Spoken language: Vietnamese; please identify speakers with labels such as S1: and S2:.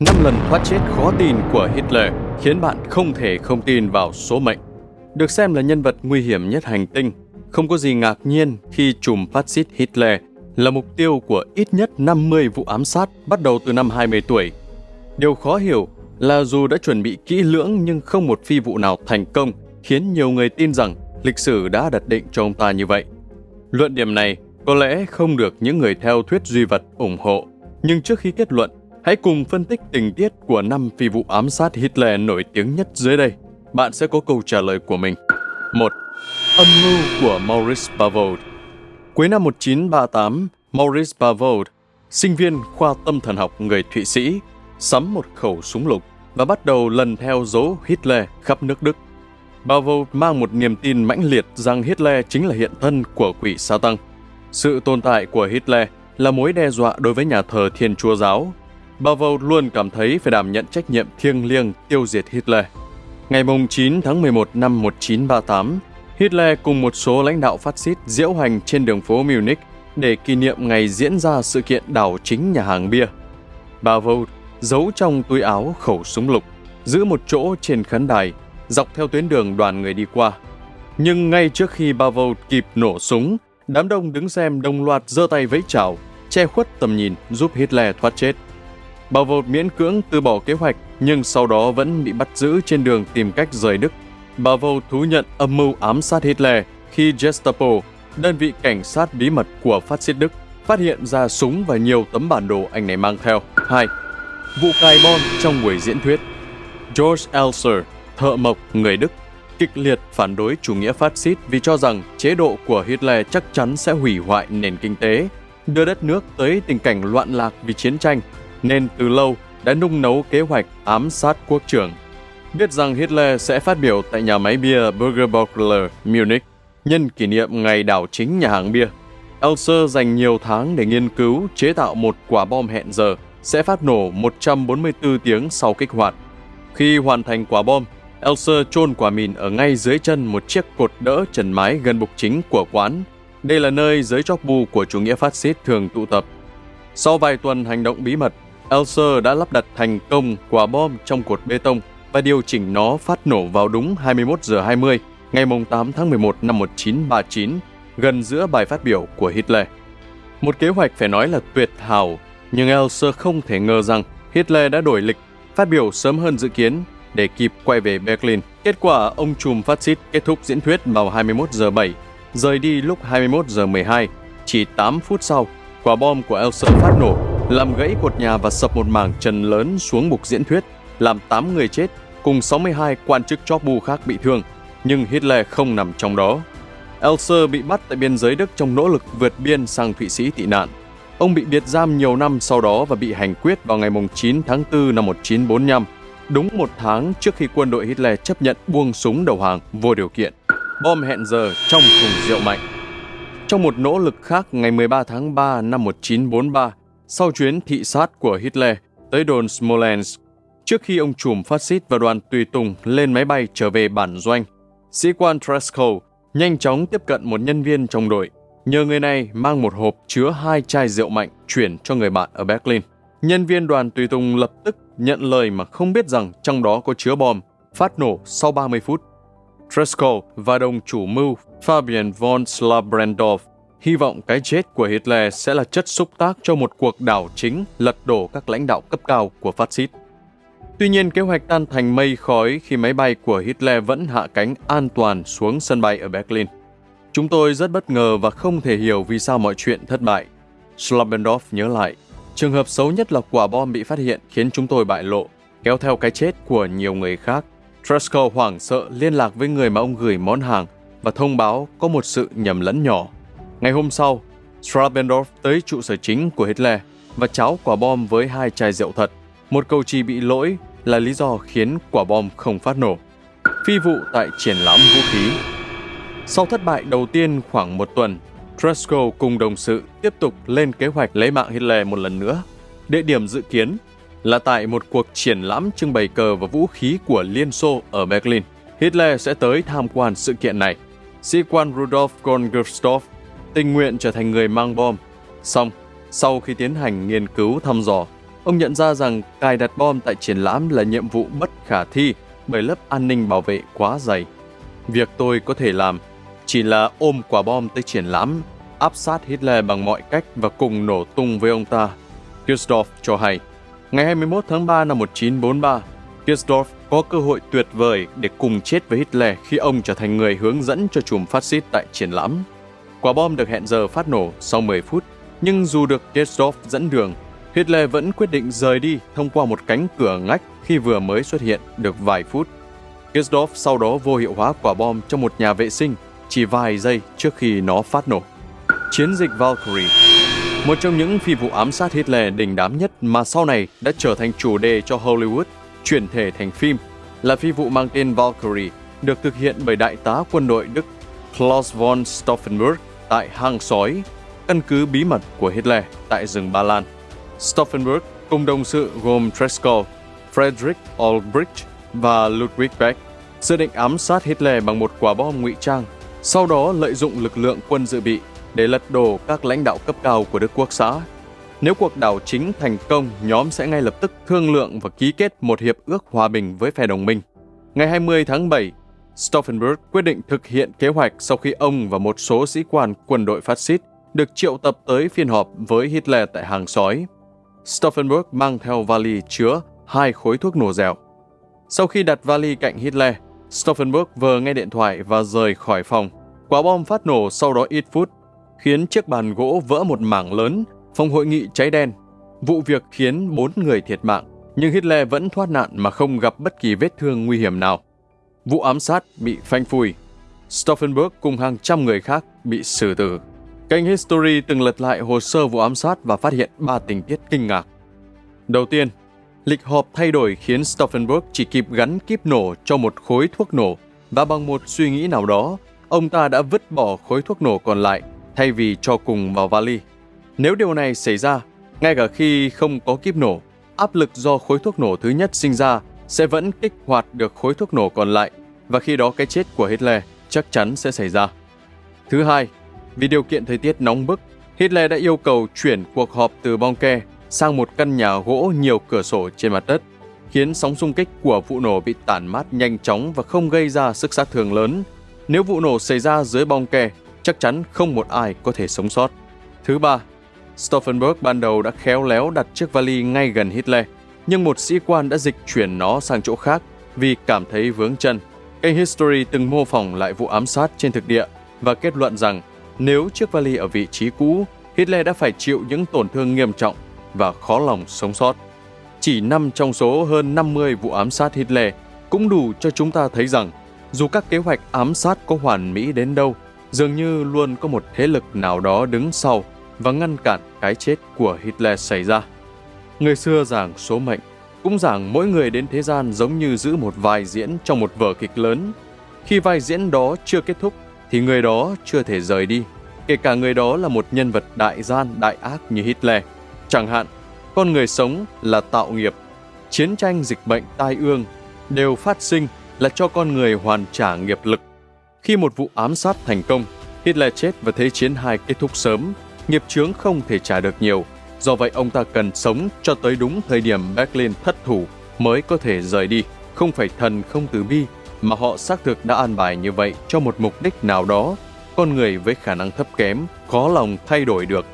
S1: Năm lần thoát chết khó tin của Hitler khiến bạn không thể không tin vào số mệnh. Được xem là nhân vật nguy hiểm nhất hành tinh, không có gì ngạc nhiên khi chùm phát xít Hitler là mục tiêu của ít nhất 50 vụ ám sát bắt đầu từ năm 20 tuổi. Điều khó hiểu là dù đã chuẩn bị kỹ lưỡng nhưng không một phi vụ nào thành công khiến nhiều người tin rằng lịch sử đã đặt định cho ông ta như vậy. Luận điểm này có lẽ không được những người theo thuyết duy vật ủng hộ, nhưng trước khi kết luận, hãy cùng phân tích tình tiết của năm phi vụ ám sát Hitler nổi tiếng nhất dưới đây. Bạn sẽ có câu trả lời của mình. 1. Âm mưu của Maurice Bavold Cuối năm 1938, Maurice Bavold, sinh viên khoa tâm thần học người Thụy Sĩ, sắm một khẩu súng lục và bắt đầu lần theo dấu Hitler khắp nước Đức. Bavold mang một niềm tin mãnh liệt rằng Hitler chính là hiện thân của quỷ sa tăng. Sự tồn tại của Hitler là mối đe dọa đối với nhà thờ Thiên Chúa Giáo. Bavold luôn cảm thấy phải đảm nhận trách nhiệm thiêng liêng tiêu diệt Hitler. Ngày 9 tháng 11 năm 1938, Hitler cùng một số lãnh đạo phát xít diễu hành trên đường phố Munich để kỷ niệm ngày diễn ra sự kiện đảo chính nhà hàng bia. Bavold giấu trong túi áo khẩu súng lục, giữ một chỗ trên khán đài, dọc theo tuyến đường đoàn người đi qua. Nhưng ngay trước khi Bavold kịp nổ súng, đám đông đứng xem đồng loạt giơ tay vẫy chào, che khuất tầm nhìn giúp Hitler thoát chết. Bavold miễn cưỡng từ bỏ kế hoạch nhưng sau đó vẫn bị bắt giữ trên đường tìm cách rời Đức. Bavold thú nhận âm mưu ám sát Hitler khi Gestapo, đơn vị cảnh sát bí mật của phát xít Đức, phát hiện ra súng và nhiều tấm bản đồ anh này mang theo. 2. Vụ cài bom trong buổi diễn thuyết George Elser, thợ mộc người Đức, kịch liệt phản đối chủ nghĩa phát xít vì cho rằng chế độ của Hitler chắc chắn sẽ hủy hoại nền kinh tế, đưa đất nước tới tình cảnh loạn lạc vì chiến tranh, nên từ lâu đã nung nấu kế hoạch ám sát quốc trưởng. Biết rằng Hitler sẽ phát biểu tại nhà máy bia Burgerbockler, Munich, nhân kỷ niệm ngày đảo chính nhà hàng bia. Elser dành nhiều tháng để nghiên cứu chế tạo một quả bom hẹn giờ sẽ phát nổ 144 tiếng sau kích hoạt. Khi hoàn thành quả bom, Elser chôn quả mìn ở ngay dưới chân một chiếc cột đỡ trần mái gần bục chính của quán. Đây là nơi giới chóc bu của chủ nghĩa phát xít thường tụ tập. Sau vài tuần hành động bí mật, Elser đã lắp đặt thành công quả bom trong cột bê tông và điều chỉnh nó phát nổ vào đúng 21 giờ 20 ngày 8 tháng 11 năm 1939, gần giữa bài phát biểu của Hitler. Một kế hoạch phải nói là tuyệt hảo, nhưng Elser không thể ngờ rằng Hitler đã đổi lịch, phát biểu sớm hơn dự kiến để kịp quay về Berlin. Kết quả, ông trùm phát xít kết thúc diễn thuyết vào 21 giờ 7, rời đi lúc 21 giờ 12. Chỉ 8 phút sau, quả bom của Elser phát nổ, làm gãy cột nhà và sập một mảng trần lớn xuống bục diễn thuyết, làm 8 người chết, cùng 62 quan chức chóp bu khác bị thương, nhưng Hitler không nằm trong đó. Elser bị bắt tại biên giới Đức trong nỗ lực vượt biên sang Thụy Sĩ tị nạn. Ông bị biệt giam nhiều năm sau đó và bị hành quyết vào ngày 9 tháng 4 năm 1945 đúng một tháng trước khi quân đội Hitler chấp nhận buông súng đầu hàng vô điều kiện. Bom hẹn giờ trong thùng rượu mạnh. Trong một nỗ lực khác ngày 13 tháng 3 năm 1943, sau chuyến thị sát của Hitler tới đồn Smolensk, trước khi ông trùm phát xít và đoàn tùy tùng lên máy bay trở về bản doanh, sĩ quan Tresco nhanh chóng tiếp cận một nhân viên trong đội, nhờ người này mang một hộp chứa hai chai rượu mạnh chuyển cho người bạn ở Berlin. Nhân viên đoàn tùy tùng lập tức nhận lời mà không biết rằng trong đó có chứa bom, phát nổ sau 30 phút. Tresco và đồng chủ mưu Fabian von Slabrendorf hy vọng cái chết của Hitler sẽ là chất xúc tác cho một cuộc đảo chính lật đổ các lãnh đạo cấp cao của phát xít. Tuy nhiên, kế hoạch tan thành mây khói khi máy bay của Hitler vẫn hạ cánh an toàn xuống sân bay ở Berlin. Chúng tôi rất bất ngờ và không thể hiểu vì sao mọi chuyện thất bại. Slobendorf nhớ lại, Trường hợp xấu nhất là quả bom bị phát hiện khiến chúng tôi bại lộ, kéo theo cái chết của nhiều người khác. Trusko hoảng sợ liên lạc với người mà ông gửi món hàng và thông báo có một sự nhầm lẫn nhỏ. Ngày hôm sau, Strabendorf tới trụ sở chính của Hitler và cháo quả bom với hai chai rượu thật. Một cầu trì bị lỗi là lý do khiến quả bom không phát nổ. Phi vụ tại triển lãm vũ khí Sau thất bại đầu tiên khoảng một tuần, Tresco cùng đồng sự tiếp tục lên kế hoạch lấy mạng Hitler một lần nữa. Địa điểm dự kiến là tại một cuộc triển lãm trưng bày cờ và vũ khí của Liên Xô ở Berlin. Hitler sẽ tới tham quan sự kiện này. Sĩ quan Rudolf von Gerstorff tình nguyện trở thành người mang bom. Xong, sau khi tiến hành nghiên cứu thăm dò, ông nhận ra rằng cài đặt bom tại triển lãm là nhiệm vụ bất khả thi bởi lớp an ninh bảo vệ quá dày. Việc tôi có thể làm chỉ là ôm quả bom tới triển lãm, áp sát Hitler bằng mọi cách và cùng nổ tung với ông ta. Kirchdorf cho hay, ngày 21 tháng 3 năm 1943, Kirchdorf có cơ hội tuyệt vời để cùng chết với Hitler khi ông trở thành người hướng dẫn cho chùm phát xít tại triển lãm. Quả bom được hẹn giờ phát nổ sau 10 phút, nhưng dù được Kirchdorf dẫn đường, Hitler vẫn quyết định rời đi thông qua một cánh cửa ngách khi vừa mới xuất hiện được vài phút. Kirchdorf sau đó vô hiệu hóa quả bom trong một nhà vệ sinh chỉ vài giây trước khi nó phát nổ. Chiến dịch Valkyrie Một trong những phi vụ ám sát Hitler đình đám nhất mà sau này đã trở thành chủ đề cho Hollywood chuyển thể thành phim là phi vụ mang tên Valkyrie được thực hiện bởi đại tá quân đội Đức Klaus von Stauffenberg tại hang sói, căn cứ bí mật của Hitler tại rừng Ba Lan. Stauffenberg cùng đồng sự gồm Treschow, Frederick Albrecht và Ludwig Beck dự định ám sát Hitler bằng một quả bom ngụy trang, sau đó lợi dụng lực lượng quân dự bị để lật đổ các lãnh đạo cấp cao của Đức Quốc xã. Nếu cuộc đảo chính thành công, nhóm sẽ ngay lập tức thương lượng và ký kết một hiệp ước hòa bình với phe đồng minh. Ngày 20 tháng 7, Stauffenberg quyết định thực hiện kế hoạch sau khi ông và một số sĩ quan quân đội phát xít được triệu tập tới phiên họp với Hitler tại hàng sói. Stauffenberg mang theo vali chứa hai khối thuốc nổ dẻo. Sau khi đặt vali cạnh Hitler, Stauffenberg vừa nghe điện thoại và rời khỏi phòng. Quả bom phát nổ sau đó ít phút, khiến chiếc bàn gỗ vỡ một mảng lớn, phòng hội nghị cháy đen. Vụ việc khiến bốn người thiệt mạng, nhưng Hitler vẫn thoát nạn mà không gặp bất kỳ vết thương nguy hiểm nào. Vụ ám sát bị phanh phui. Stauffenberg cùng hàng trăm người khác bị xử tử. Kênh History từng lật lại hồ sơ vụ ám sát và phát hiện ba tình tiết kinh ngạc. Đầu tiên, lịch họp thay đổi khiến Stauffenberg chỉ kịp gắn kíp nổ cho một khối thuốc nổ và bằng một suy nghĩ nào đó, ông ta đã vứt bỏ khối thuốc nổ còn lại thay vì cho cùng vào vali. Nếu điều này xảy ra, ngay cả khi không có kíp nổ, áp lực do khối thuốc nổ thứ nhất sinh ra sẽ vẫn kích hoạt được khối thuốc nổ còn lại và khi đó cái chết của Hitler chắc chắn sẽ xảy ra. Thứ hai, vì điều kiện thời tiết nóng bức, Hitler đã yêu cầu chuyển cuộc họp từ Bonke sang một căn nhà gỗ nhiều cửa sổ trên mặt đất, khiến sóng xung kích của vụ nổ bị tản mát nhanh chóng và không gây ra sức sát thương lớn. Nếu vụ nổ xảy ra dưới Bonke, chắc chắn không một ai có thể sống sót. Thứ ba, Stauffenberg ban đầu đã khéo léo đặt chiếc vali ngay gần Hitler, nhưng một sĩ quan đã dịch chuyển nó sang chỗ khác vì cảm thấy vướng chân. Kênh History từng mô phỏng lại vụ ám sát trên thực địa và kết luận rằng nếu chiếc vali ở vị trí cũ, Hitler đã phải chịu những tổn thương nghiêm trọng và khó lòng sống sót. Chỉ 5 trong số hơn 50 vụ ám sát Hitler cũng đủ cho chúng ta thấy rằng dù các kế hoạch ám sát có hoàn mỹ đến đâu, dường như luôn có một thế lực nào đó đứng sau và ngăn cản cái chết của Hitler xảy ra. Người xưa giảng số mệnh, cũng giảng mỗi người đến thế gian giống như giữ một vai diễn trong một vở kịch lớn. Khi vai diễn đó chưa kết thúc, thì người đó chưa thể rời đi, kể cả người đó là một nhân vật đại gian, đại ác như Hitler. Chẳng hạn, con người sống là tạo nghiệp, chiến tranh, dịch bệnh, tai ương đều phát sinh là cho con người hoàn trả nghiệp lực. Khi một vụ ám sát thành công, Hitler chết và Thế chiến hai kết thúc sớm, nghiệp chướng không thể trả được nhiều. Do vậy ông ta cần sống cho tới đúng thời điểm Berlin thất thủ mới có thể rời đi. Không phải thần không từ bi, mà họ xác thực đã an bài như vậy cho một mục đích nào đó. Con người với khả năng thấp kém, khó lòng thay đổi được